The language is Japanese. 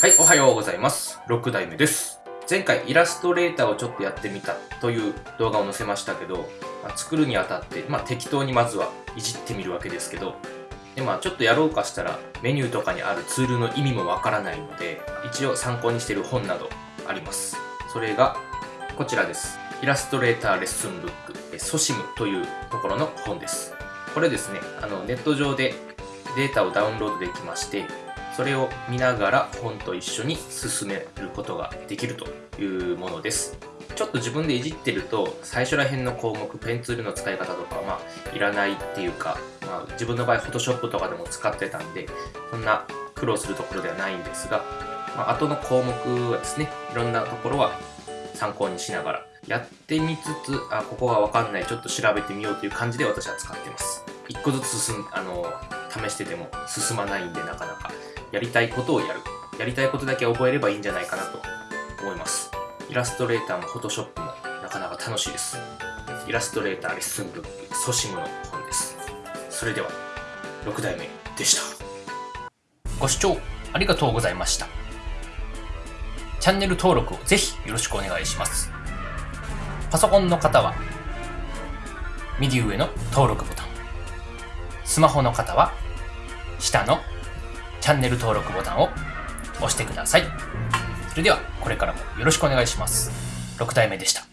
はい、おはようございます。6代目です。前回イラストレーターをちょっとやってみたという動画を載せましたけど、まあ、作るにあたって、まあ、適当にまずはいじってみるわけですけどでまあちょっとやろうかしたらメニューとかにあるツールの意味もわからないので一応参考にしている本などあります。それがこちらです。イラストレーターレッスンブックソシムというところの本です。これですねあのネット上でデータをダウンロードできましてそれを見ながら本と一緒に進めることができるというものです。ちょっと自分でいじってると最初ら辺の項目ペンツールの使い方とかまあいらないっていうか、まあ、自分の場合 Photoshop とかでも使ってたんでそんな苦労するところではないんですが、まあ、後の項目はですねいろんなところは参考にしながらやってみつつあここがわかんないちょっと調べてみようという感じで私は使ってます。一個ずつ進あの試してても進まないんでなかなか。やりたいことをやる。やりたいことだけ覚えればいいんじゃないかなと思います。イラストレーターもフォトショップもなかなか楽しいです。イラストレーターレッスンブックソシムの本です。それでは6代目でした。ご視聴ありがとうございました。チャンネル登録をぜひよろしくお願いします。パソコンの方は右上の登録ボタン。スマホの方は下のチャンネル登録ボタンを押してください。それではこれからもよろしくお願いします。6体目でした。